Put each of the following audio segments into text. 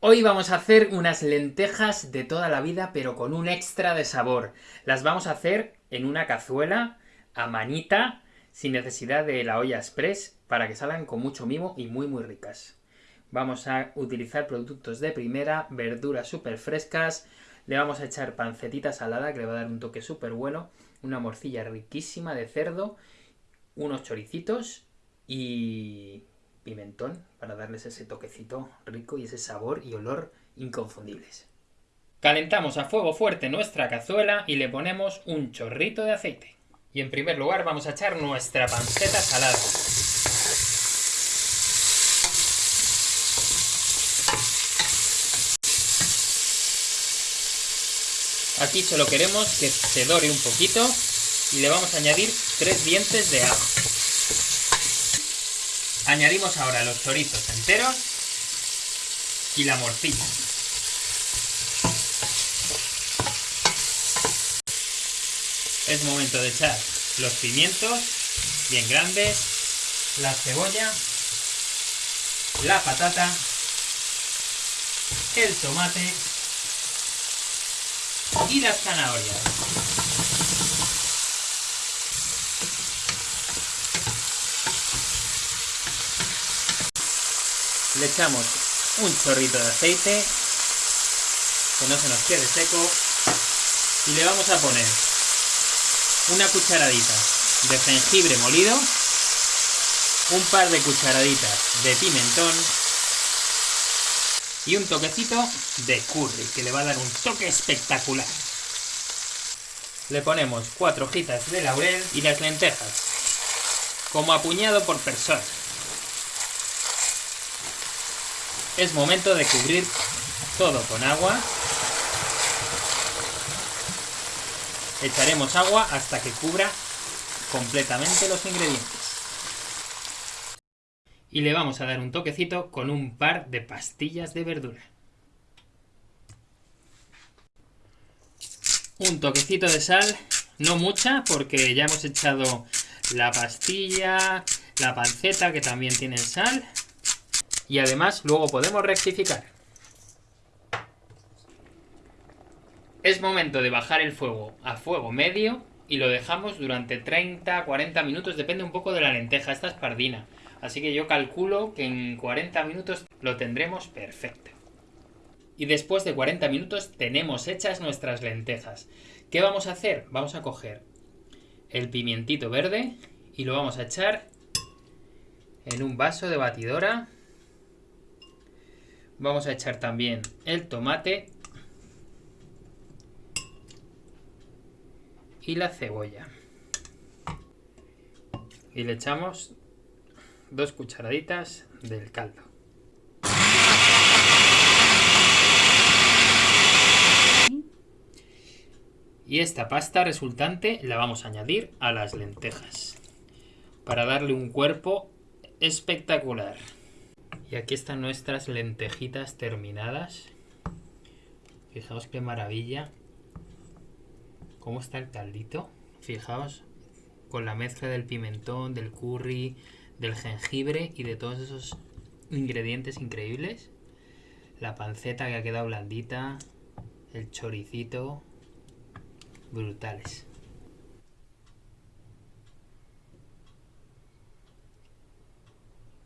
Hoy vamos a hacer unas lentejas de toda la vida, pero con un extra de sabor. Las vamos a hacer en una cazuela, a manita, sin necesidad de la olla express, para que salgan con mucho mimo y muy muy ricas. Vamos a utilizar productos de primera, verduras súper frescas, le vamos a echar pancetita salada, que le va a dar un toque súper bueno, una morcilla riquísima de cerdo, unos choricitos y pimentón para darles ese toquecito rico y ese sabor y olor inconfundibles. Calentamos a fuego fuerte nuestra cazuela y le ponemos un chorrito de aceite. Y en primer lugar vamos a echar nuestra panceta salada. Aquí solo queremos que se dore un poquito y le vamos a añadir tres dientes de ajo. Añadimos ahora los chorizos enteros y la morcilla. Es momento de echar los pimientos bien grandes, la cebolla, la patata, el tomate y las zanahorias. Le echamos un chorrito de aceite, que no se nos quede seco, y le vamos a poner una cucharadita de jengibre molido, un par de cucharaditas de pimentón y un toquecito de curry, que le va a dar un toque espectacular. Le ponemos cuatro hojitas de laurel y las lentejas, como apuñado por persona. Es momento de cubrir todo con agua. Echaremos agua hasta que cubra completamente los ingredientes. Y le vamos a dar un toquecito con un par de pastillas de verdura. Un toquecito de sal, no mucha, porque ya hemos echado la pastilla, la panceta, que también tienen sal, y además luego podemos rectificar. Es momento de bajar el fuego a fuego medio y lo dejamos durante 30-40 minutos, depende un poco de la lenteja, esta es pardina. Así que yo calculo que en 40 minutos lo tendremos perfecto. Y después de 40 minutos tenemos hechas nuestras lentejas. ¿Qué vamos a hacer? Vamos a coger el pimientito verde y lo vamos a echar en un vaso de batidora Vamos a echar también el tomate y la cebolla. Y le echamos dos cucharaditas del caldo. Y esta pasta resultante la vamos a añadir a las lentejas para darle un cuerpo espectacular. Y aquí están nuestras lentejitas terminadas. Fijaos qué maravilla. Cómo está el caldito. Fijaos con la mezcla del pimentón, del curry, del jengibre y de todos esos ingredientes increíbles. La panceta que ha quedado blandita. El choricito. Brutales.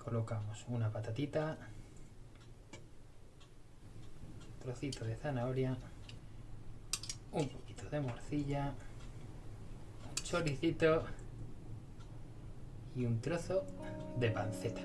Colocamos una patatita, trocito de zanahoria, un poquito de morcilla, un choricito y un trozo de panceta.